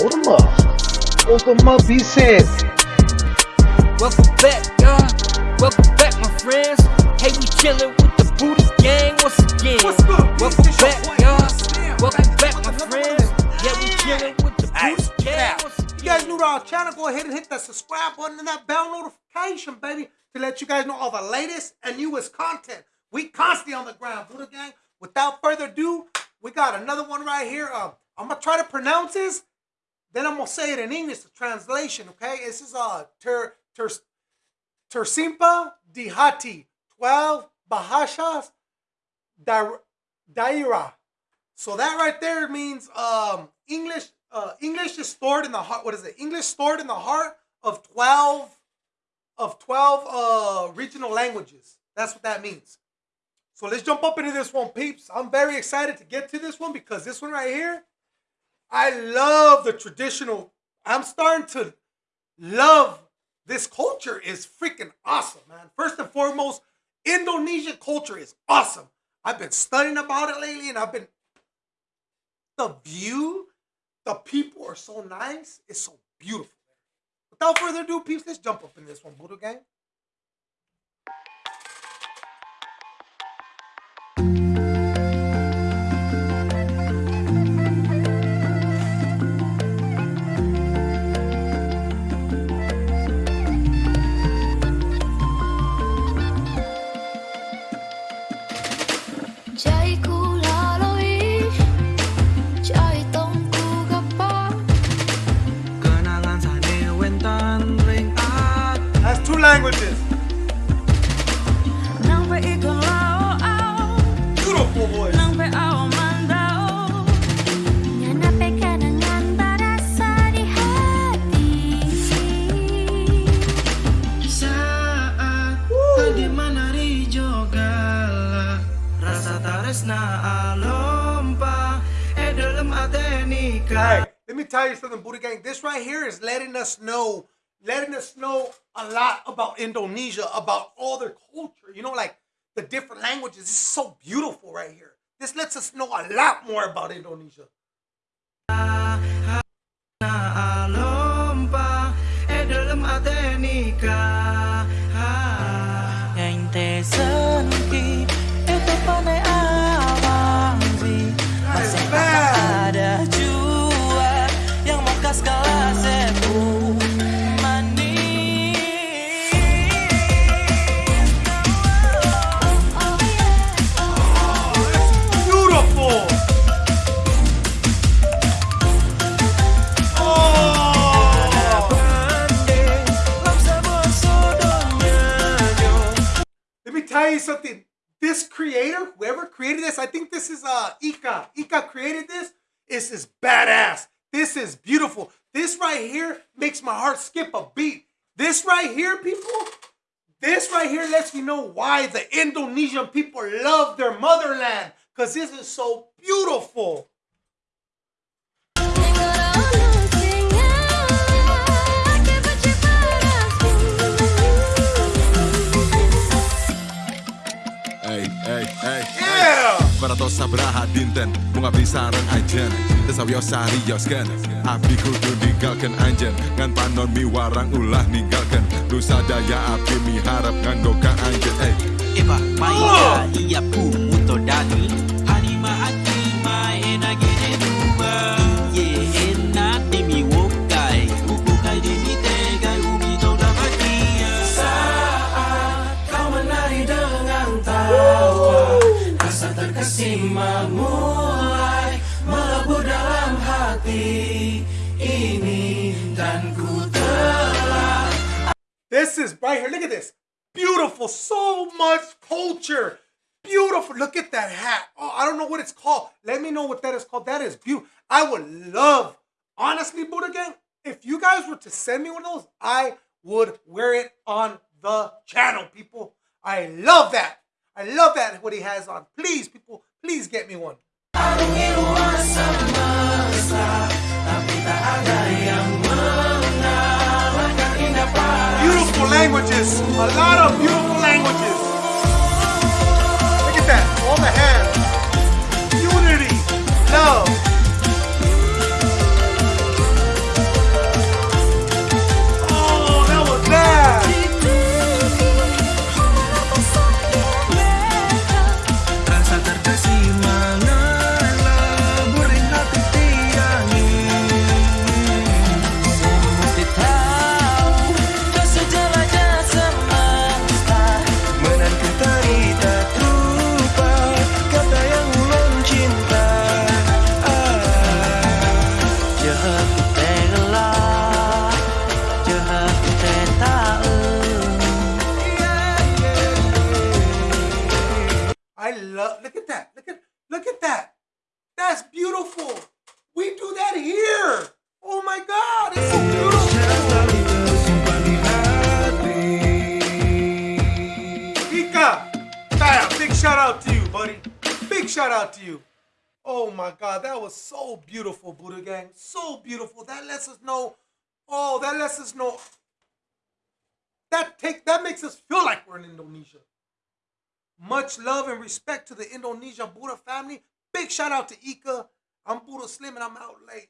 Hold them up. Hold up, he said. Welcome back, y'all. Welcome back, my friends. Hey, we chillin' with the Buddha Gang once again. What's good, Welcome bitch? This your back, y'all. Welcome Back back, my friends. Yeah, we chillin' with the Hey, Buddha Gang now, once if you guys new to our channel, go ahead and hit that subscribe button and that bell notification, baby, to let you guys know all the latest and newest content. We constantly on the ground, Buddha Gang. Without further ado, we got another one right here. Um, I'm gonna try to pronounce this, then I'm gonna say it in English, the translation. Okay, this is uh ter ter Tersimpa Dihati, 12 Bahashas Daira. Daira. So that right there means um English uh English is stored in the heart. What is it? English stored in the heart of 12 of 12 uh regional languages. That's what that means. So let's jump up into this one, peeps. I'm very excited to get to this one because this one right here, I love the traditional. I'm starting to love this culture is freaking awesome, man. First and foremost, Indonesian culture is awesome. I've been studying about it lately and I've been the view, the people are so nice. It's so beautiful. Without further ado, peeps, let's jump up in this one, Buddha Gang. Dalam ate nikah Hey, let me tell you something, Buddha Gang. This right here is letting us know, letting us know a lot about Indonesia, about all their culture. You know, like the different languages. This is so beautiful right here. This lets us know a lot more about Indonesia. Tell you something. This creator, whoever created this, I think this is uh Ika. Ika created this. This is badass. This is beautiful. This right here makes my heart skip a beat. This right here, people, this right here lets me know why the Indonesian people love their motherland. Because this is so beautiful. Braha dinten mengabdi sarang ajen Tesawiyo sari yosken api kudu ninggalkan anjen. Ngan panon miwarang ulah ninggalkan. Nusa daya abdi miharap ngan ka anjen. Eh, Eva Maya iya pu. Melebur dalam hati ini Dan ku telah This is right here. Look at this. Beautiful. So much culture. Beautiful. Look at that hat. Oh, I don't know what it's called. Let me know what that is called. That is beautiful. I would love, honestly, Buddha Gang, if you guys were to send me one of those, I would wear it on the channel, people. I love that. I love that, what he has on. Please, people, please get me one. Beautiful languages. A lot of beautiful Look at that. That's beautiful. We do that here. Oh my God, it's so beautiful. Ika, bam, big shout out to you, buddy. Big shout out to you. Oh my God, that was so beautiful, Buddha Gang. So beautiful. That lets us know. Oh, that lets us know. That take that makes us feel like we're in Indonesia. Much love and respect to the Indonesia Buddha family. Big shout out to Ika. I'm Buddha Slim and I'm out late.